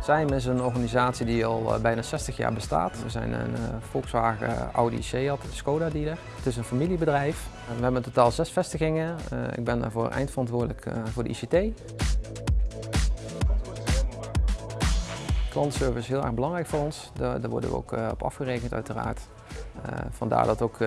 Zijm is een organisatie die al eh, bijna 60 jaar bestaat. We zijn een uh, Volkswagen, Audi, Seat, Skoda dealer. Het is een familiebedrijf. We hebben in totaal zes vestigingen. Ik ben daarvoor eindverantwoordelijk voor de ICT. Klantenservice is heel erg belangrijk voor ons. Daar, worden we ook op afgerekend uiteraard. vandaar dat ook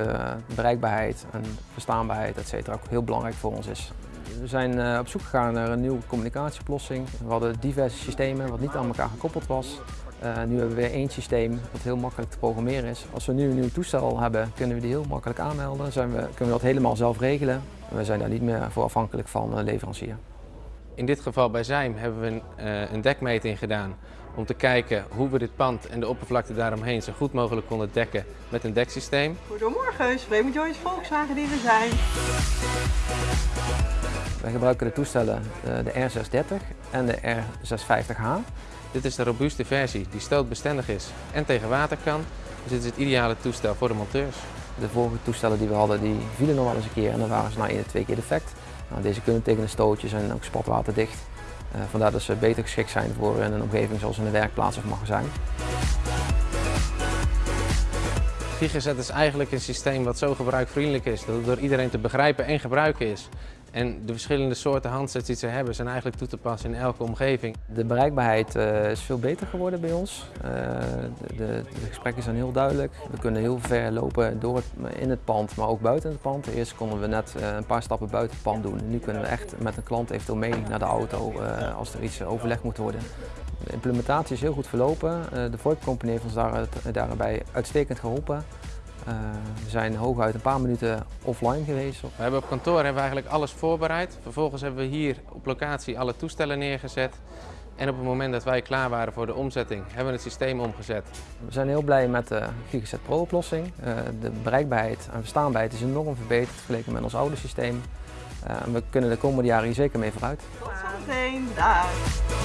bereikbaarheid en verstaanbaarheid etc. ook heel belangrijk voor ons is. We zijn eh, op zoek gegaan naar een nieuwe communicatieoplossing. We hadden diverse systemen wat niet aan elkaar gekoppeld was. Uh, nu hebben we weer één systeem wat heel makkelijk te programmeren is. Als we nu een nieuw toestel hebben, kunnen we die heel makkelijk aanmelden. Zijn we, kunnen we dat helemaal zelf regelen. We zijn daar niet meer voor afhankelijk van een leverancier. In dit geval bij Zijm hebben we een, uh, een dekmeting gedaan om te kijken hoe we dit pand en de oppervlakte daaromheen zo goed mogelijk konden dekken met een deksysteem. Goedemorgen, Raymond Joyce Volkswagen die we zijn. Wij gebruiken de toestellen eh, de R630 en de R650H. Dit is de robuuste versie die stootbestendig is en tegen water kan. Dus dit is het ideale toestel voor de monteurs. De vorige toestellen die we hadden die vielen nog wel eens een keer en dan waren ze na één of twee keer defect. Nou, deze kunnen tegen een stootje zijn ook spatwaterdicht. Uh, vandaar dat ze beter geschikt zijn voor een omgeving zoals in een werkplaats of magazijn. GigaZet is eigenlijk een systeem wat zo gebruikvriendelijk is, dat het door iedereen te begrijpen en gebruiken is. En de verschillende soorten handsets die ze hebben zijn eigenlijk toe te passen in elke omgeving. De bereikbaarheid uh, is veel beter geworden bij ons. Uh, de, gesprekken zijn heel duidelijk. We kunnen heel ver lopen door in het pand, maar ook buiten het pand. Eerst konden we net uh, een paar stappen buiten het pand doen. Nu kunnen we echt met een klant eventueel mee naar de auto als er iets overlegd moet worden. De implementatie is heel goed verlopen. de VoIP-company heeft ons daar, daarbij uitstekend geholpen. Uh, we zijn hooguit een paar minuten offline geweest. We hebben op kantoor hebben we eigenlijk alles voorbereid. Vervolgens hebben we hier op locatie alle toestellen neergezet. En op het moment dat wij klaar waren voor de omzetting, hebben we het systeem omgezet. We zijn heel blij met de GigaZet Pro oplossing. Uh, de bereikbaarheid en verstaanbaarheid is enorm verbeterd vergeleken met ons oude systeem. Uh, we kunnen de komende jaren hier zeker mee vooruit. Tot zometeen, dag!